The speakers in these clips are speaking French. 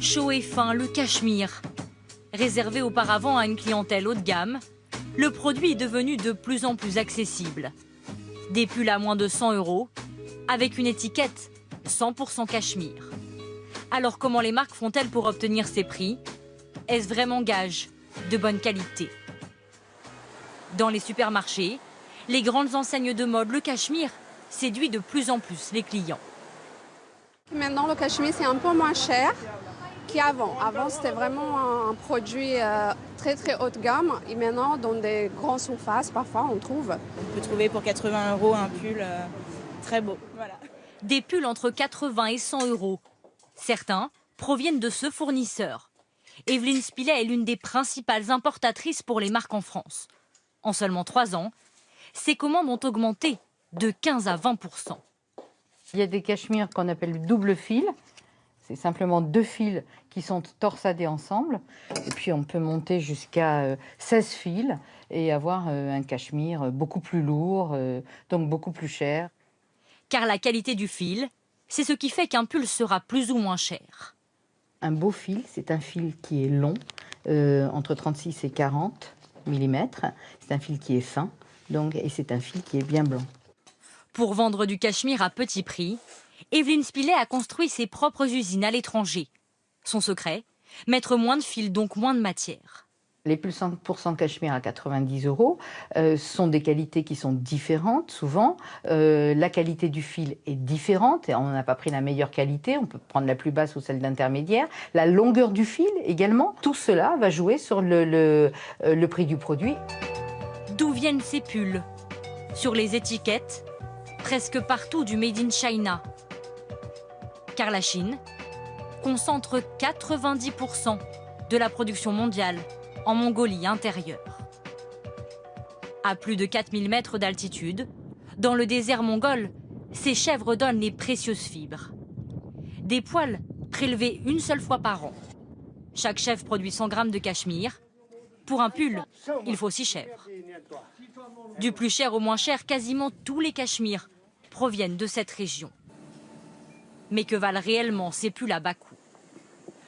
Chaud et fin, le cachemire. Réservé auparavant à une clientèle haut de gamme, le produit est devenu de plus en plus accessible. Des pulls à moins de 100 euros, avec une étiquette 100% cachemire. Alors comment les marques font-elles pour obtenir ces prix? Est-ce vraiment gage de bonne qualité? Dans les supermarchés, les grandes enseignes de mode, le cachemire séduit de plus en plus les clients. Maintenant, le cachemire, c'est un peu moins cher qu'avant. Avant, c'était vraiment un produit euh, très très haut de gamme. Et maintenant, dans des grandes surfaces, parfois, on trouve. On peut trouver pour 80 euros un pull euh, très beau. Voilà. Des pulls entre 80 et 100 euros. Certains proviennent de ce fournisseur. Evelyne Spillet est l'une des principales importatrices pour les marques en France. En seulement trois ans, ses commandes ont augmenté de 15 à 20 Il y a des cachemires qu'on appelle double fil. C'est simplement deux fils qui sont torsadés ensemble. Et puis on peut monter jusqu'à 16 fils et avoir un cachemire beaucoup plus lourd, donc beaucoup plus cher. Car la qualité du fil, c'est ce qui fait qu'un pull sera plus ou moins cher. Un beau fil, c'est un fil qui est long, euh, entre 36 et 40 mm. C'est un fil qui est fin, donc, et c'est un fil qui est bien blanc. Pour vendre du cachemire à petit prix, Evelyne Spillet a construit ses propres usines à l'étranger. Son secret Mettre moins de fils, donc moins de matière. Les pulls 100% cachemire à 90 euros euh, sont des qualités qui sont différentes souvent. Euh, la qualité du fil est différente et on n'a pas pris la meilleure qualité, on peut prendre la plus basse ou celle d'intermédiaire. La longueur du fil également, tout cela va jouer sur le, le, euh, le prix du produit. D'où viennent ces pulls? Sur les étiquettes, presque partout du Made in China. Car la Chine concentre 90% de la production mondiale en Mongolie intérieure. À plus de 4000 mètres d'altitude, dans le désert mongol, ces chèvres donnent les précieuses fibres. Des poils prélevés une seule fois par an. Chaque chèvre produit 100 grammes de cachemire. Pour un pull, il faut 6 chèvres. Du plus cher au moins cher, quasiment tous les cachemires proviennent de cette région. Mais que valent réellement ces pulls à bas coût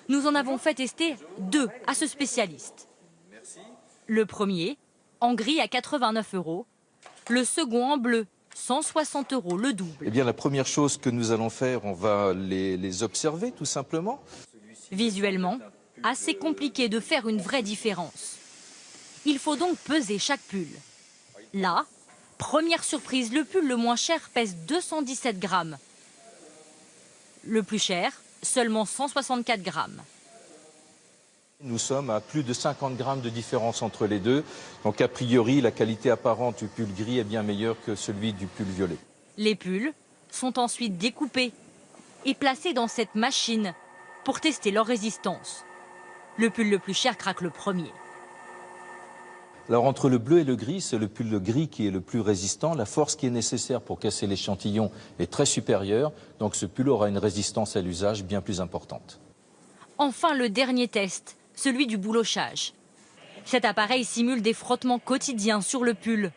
Nous en avons fait tester deux à ce spécialiste. Le premier, en gris à 89 euros. Le second en bleu, 160 euros, le double. Eh bien, la première chose que nous allons faire, on va les, les observer tout simplement. Visuellement, assez compliqué de faire une vraie différence. Il faut donc peser chaque pull. Là, première surprise, le pull le moins cher pèse 217 grammes. Le plus cher, seulement 164 grammes. Nous sommes à plus de 50 grammes de différence entre les deux. Donc a priori, la qualité apparente du pull gris est bien meilleure que celui du pull violet. Les pulls sont ensuite découpés et placés dans cette machine pour tester leur résistance. Le pull le plus cher craque le premier. Alors entre le bleu et le gris, c'est le pull gris qui est le plus résistant. La force qui est nécessaire pour casser l'échantillon est très supérieure. Donc ce pull aura une résistance à l'usage bien plus importante. Enfin, le dernier test, celui du boulochage. Cet appareil simule des frottements quotidiens sur le pull.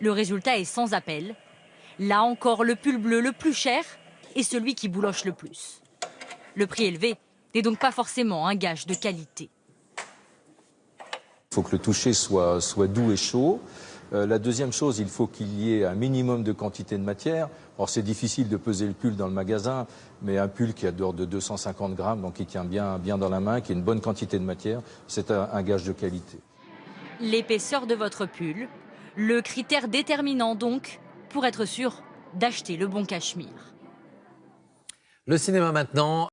Le résultat est sans appel. Là encore, le pull bleu le plus cher est celui qui bouloche le plus. Le prix élevé n'est donc pas forcément un gage de qualité. Il faut que le toucher soit, soit doux et chaud. Euh, la deuxième chose, il faut qu'il y ait un minimum de quantité de matière. Or, c'est difficile de peser le pull dans le magasin, mais un pull qui a d'ordre de 250 grammes, donc qui tient bien, bien dans la main, qui a une bonne quantité de matière, c'est un, un gage de qualité. L'épaisseur de votre pull, le critère déterminant donc pour être sûr d'acheter le bon cachemire. Le cinéma maintenant.